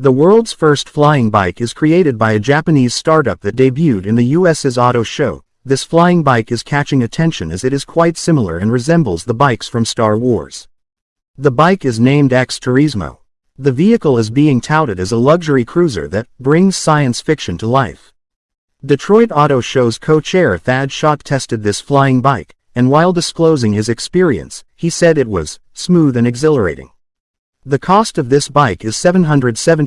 The world's first flying bike is created by a Japanese startup that debuted in the US's auto show. This flying bike is catching attention as it is quite similar and resembles the bikes from Star Wars. The bike is named X Turismo. The vehicle is being touted as a luxury cruiser that brings science fiction to life. Detroit Auto Show's co-chair Thad Szott tested this flying bike, and while disclosing his experience, he said it was smooth and exhilarating. The cost of this bike is 770